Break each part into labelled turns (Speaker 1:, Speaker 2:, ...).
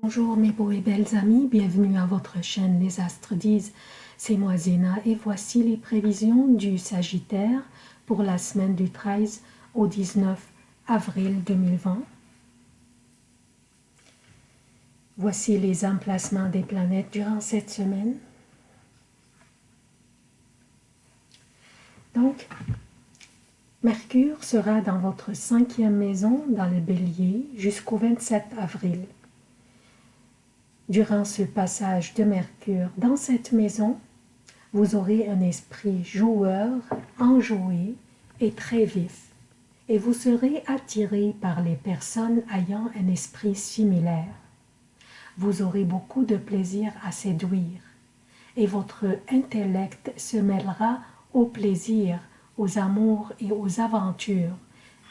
Speaker 1: Bonjour mes beaux et belles amis, bienvenue à votre chaîne Les Astres disent, c'est moi Zéna et voici les prévisions du Sagittaire pour la semaine du 13 au 19 avril 2020. Voici les emplacements des planètes durant cette semaine. Donc, Mercure sera dans votre cinquième maison dans le bélier jusqu'au 27 avril. Durant ce passage de Mercure dans cette maison, vous aurez un esprit joueur, enjoué et très vif, et vous serez attiré par les personnes ayant un esprit similaire. Vous aurez beaucoup de plaisir à séduire, et votre intellect se mêlera au plaisir, aux amours et aux aventures,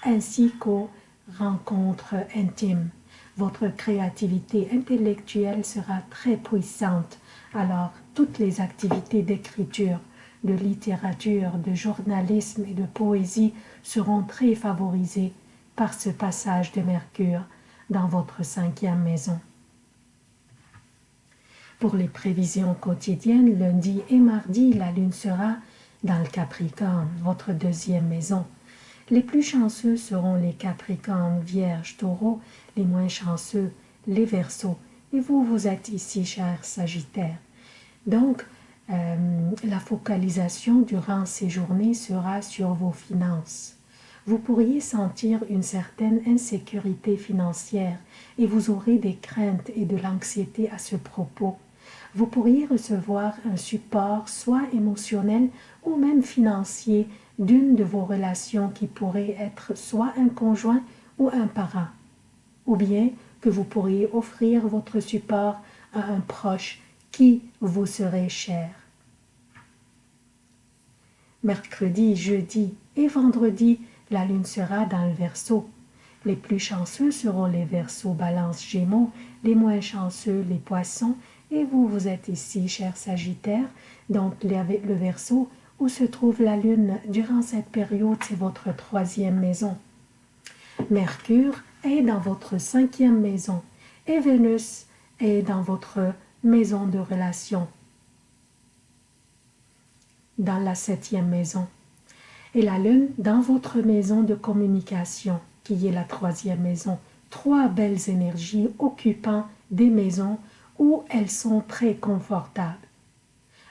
Speaker 1: ainsi qu'aux rencontres intimes votre créativité intellectuelle sera très puissante. Alors, toutes les activités d'écriture, de littérature, de journalisme et de poésie seront très favorisées par ce passage de Mercure dans votre cinquième maison. Pour les prévisions quotidiennes, lundi et mardi, la lune sera dans le Capricorne, votre deuxième maison. Les plus chanceux seront les Capricornes, Vierges, Taureaux, les moins chanceux, les Verseaux. Et vous, vous êtes ici, cher Sagittaire. Donc, euh, la focalisation durant ces journées sera sur vos finances. Vous pourriez sentir une certaine insécurité financière et vous aurez des craintes et de l'anxiété à ce propos. Vous pourriez recevoir un support soit émotionnel ou même financier d'une de vos relations qui pourrait être soit un conjoint ou un parent, ou bien que vous pourriez offrir votre support à un proche qui vous serait cher. Mercredi, jeudi et vendredi, la lune sera dans le Verseau. Les plus chanceux seront les Verseaux, Balance, Gémeaux, les moins chanceux les Poissons, et vous, vous êtes ici, cher Sagittaire, donc le Verseau où se trouve la Lune durant cette période, c'est votre troisième maison. Mercure est dans votre cinquième maison et Vénus est dans votre maison de relation, dans la septième maison. Et la Lune dans votre maison de communication, qui est la troisième maison. Trois belles énergies occupant des maisons où elles sont très confortables.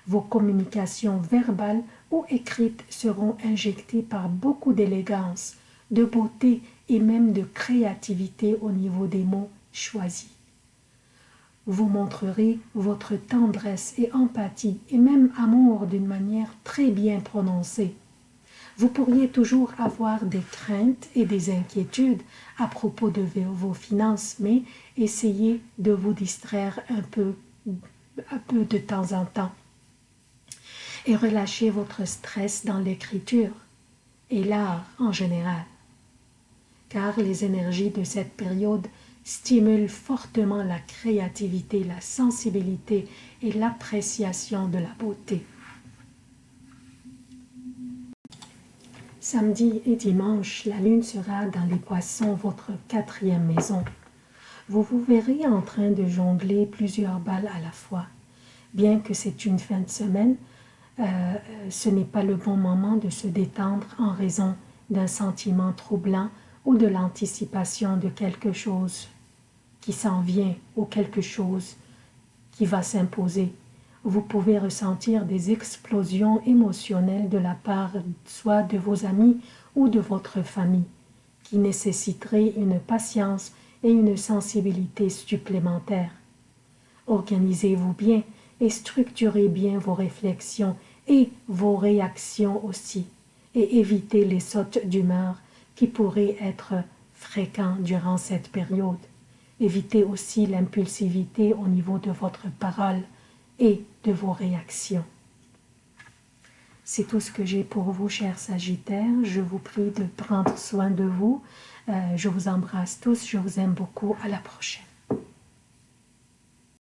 Speaker 1: Vos communications verbales ou écrites seront injectées par beaucoup d'élégance, de beauté et même de créativité au niveau des mots choisis. Vous montrerez votre tendresse et empathie et même amour d'une manière très bien prononcée. Vous pourriez toujours avoir des craintes et des inquiétudes à propos de vos finances, mais essayez de vous distraire un peu, un peu de temps en temps et relâchez votre stress dans l'écriture et l'art en général. Car les énergies de cette période stimulent fortement la créativité, la sensibilité et l'appréciation de la beauté. Samedi et dimanche, la lune sera dans les poissons, votre quatrième maison. Vous vous verrez en train de jongler plusieurs balles à la fois. Bien que c'est une fin de semaine, euh, ce n'est pas le bon moment de se détendre en raison d'un sentiment troublant ou de l'anticipation de quelque chose qui s'en vient ou quelque chose qui va s'imposer. Vous pouvez ressentir des explosions émotionnelles de la part soit de vos amis ou de votre famille, qui nécessiteraient une patience et une sensibilité supplémentaires. Organisez-vous bien et structurez bien vos réflexions et vos réactions aussi, et évitez les sautes d'humeur qui pourraient être fréquents durant cette période. Évitez aussi l'impulsivité au niveau de votre parole et de vos réactions. C'est tout ce que j'ai pour vous, chers Sagittaires. Je vous prie de prendre soin de vous. Euh, je vous embrasse tous. Je vous aime beaucoup. À la prochaine.